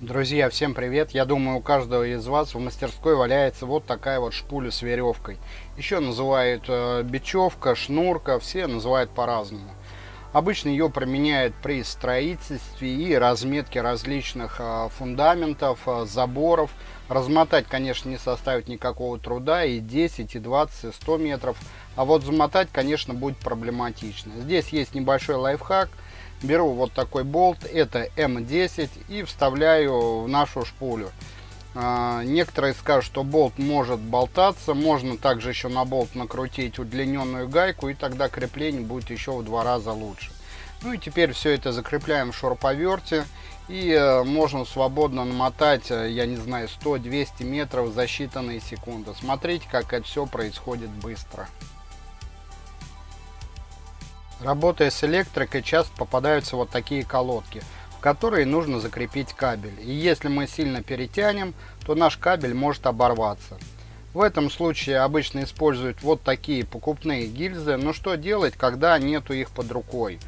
Друзья, всем привет! Я думаю, у каждого из вас в мастерской валяется вот такая вот шпуля с веревкой. Еще называют э, бечевка, шнурка, все называют по-разному. Обычно ее применяют при строительстве и разметке различных э, фундаментов, э, заборов. Размотать, конечно, не составит никакого труда, и 10, и 20, и 100 метров. А вот замотать, конечно, будет проблематично. Здесь есть небольшой лайфхак – беру вот такой болт, это М10 и вставляю в нашу шпулю. А, некоторые скажут, что болт может болтаться, можно также еще на болт накрутить удлиненную гайку и тогда крепление будет еще в два раза лучше. Ну и теперь все это закрепляем в шуруповерте и э, можно свободно намотать, э, я не знаю, 100-200 метров за считанные секунды. Смотрите, как это все происходит быстро. Работая с электрикой, часто попадаются вот такие колодки, в которые нужно закрепить кабель. И если мы сильно перетянем, то наш кабель может оборваться. В этом случае обычно используют вот такие покупные гильзы, но что делать, когда нету их под рукой?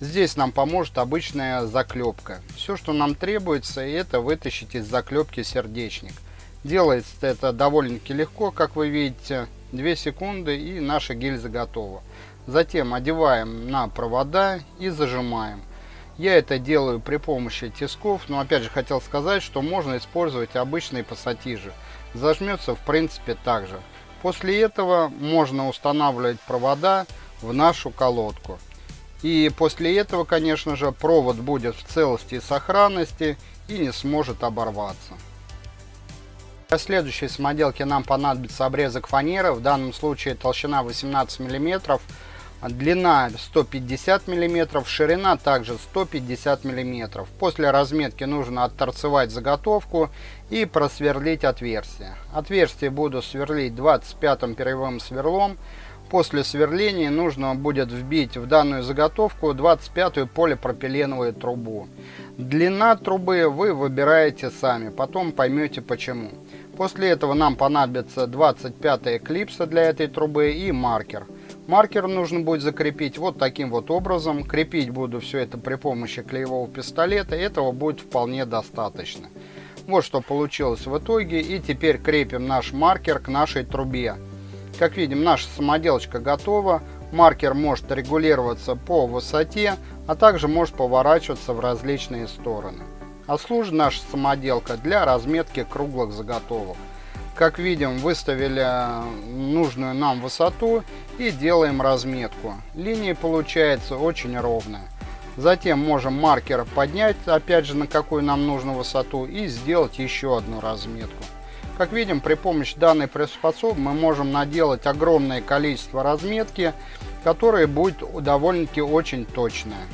Здесь нам поможет обычная заклепка. Все, что нам требуется, это вытащить из заклепки сердечник. Делается это довольно-таки легко, как вы видите. 2 секунды и наша гильза готова. Затем одеваем на провода и зажимаем. Я это делаю при помощи тисков, но опять же хотел сказать, что можно использовать обычные пассатижи. Зажмется в принципе так же. После этого можно устанавливать провода в нашу колодку. И после этого, конечно же, провод будет в целости и сохранности и не сможет оборваться. Для следующей самоделки нам понадобится обрезок фанеры, в данном случае толщина 18 мм, Длина 150 мм, ширина также 150 мм. После разметки нужно отторцевать заготовку и просверлить отверстие. Отверстие буду сверлить 25 перьевым сверлом. После сверления нужно будет вбить в данную заготовку 25-ю полипропиленовую трубу. Длина трубы вы выбираете сами, потом поймете почему. После этого нам понадобится 25 клипса для этой трубы и маркер. Маркер нужно будет закрепить вот таким вот образом. Крепить буду все это при помощи клеевого пистолета. Этого будет вполне достаточно. Вот что получилось в итоге. И теперь крепим наш маркер к нашей трубе. Как видим, наша самоделочка готова. Маркер может регулироваться по высоте, а также может поворачиваться в различные стороны. А служит наша самоделка для разметки круглых заготовок. Как видим, выставили нужную нам высоту и делаем разметку. Линия получается очень ровная. Затем можем маркер поднять, опять же, на какую нам нужно высоту и сделать еще одну разметку. Как видим, при помощи данной приспособы мы можем наделать огромное количество разметки, которая будет довольно-таки очень точная.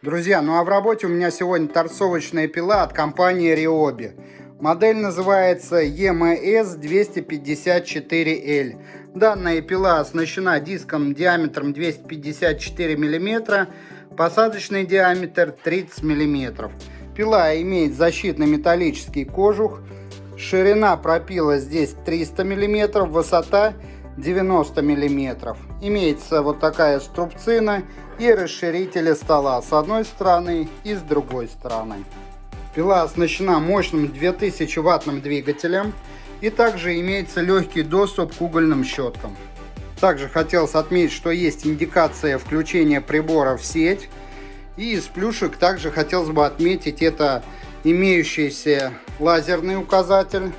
Друзья, ну а в работе у меня сегодня торцовочная пила от компании Ryobi. Модель называется EMS 254L. Данная пила оснащена диском диаметром 254 мм, посадочный диаметр 30 мм. Пила имеет защитный металлический кожух, ширина пропила здесь 300 мм, высота 90 мм. Имеется вот такая струбцина и расширители стола с одной стороны и с другой стороны. Пила оснащена мощным 2000 ваттным двигателем и также имеется легкий доступ к угольным щеткам. Также хотелось отметить, что есть индикация включения прибора в сеть. И из плюшек также хотелось бы отметить это имеющийся лазерный указатель,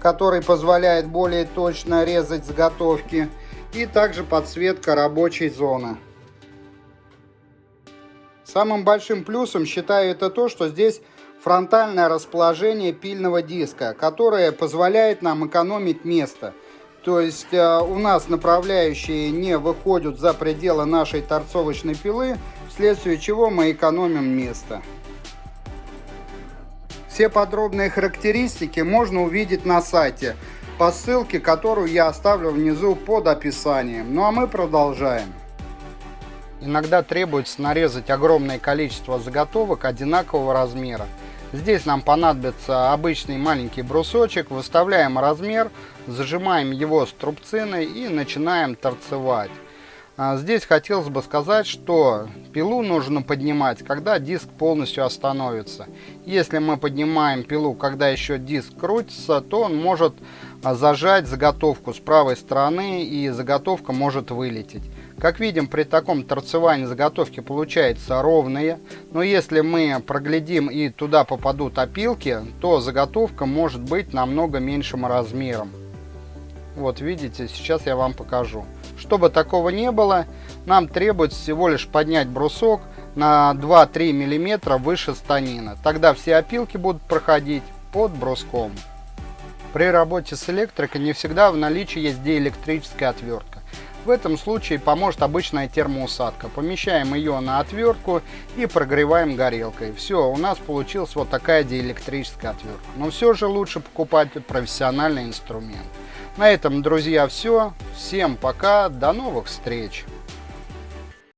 который позволяет более точно резать заготовки. И также подсветка рабочей зоны. Самым большим плюсом считаю это то, что здесь фронтальное расположение пильного диска, которое позволяет нам экономить место. То есть э, у нас направляющие не выходят за пределы нашей торцовочной пилы, вследствие чего мы экономим место. Все подробные характеристики можно увидеть на сайте по ссылке, которую я оставлю внизу под описанием. Ну а мы продолжаем. Иногда требуется нарезать огромное количество заготовок одинакового размера. Здесь нам понадобится обычный маленький брусочек, выставляем размер, зажимаем его струбциной и начинаем торцевать. А, здесь хотелось бы сказать, что пилу нужно поднимать, когда диск полностью остановится. Если мы поднимаем пилу, когда еще диск крутится, то он может а, зажать заготовку с правой стороны и заготовка может вылететь. Как видим, при таком торцевании заготовки получаются ровные, но если мы проглядим и туда попадут опилки, то заготовка может быть намного меньшим размером. Вот видите, сейчас я вам покажу. Чтобы такого не было, нам требуется всего лишь поднять брусок на 2-3 мм выше станина. Тогда все опилки будут проходить под бруском. При работе с электрикой не всегда в наличии есть диэлектрическая отвертка. В этом случае поможет обычная термоусадка. Помещаем ее на отвертку и прогреваем горелкой. Все, у нас получилась вот такая диэлектрическая отвертка. Но все же лучше покупать профессиональный инструмент. На этом, друзья, все. Всем пока, до новых встреч!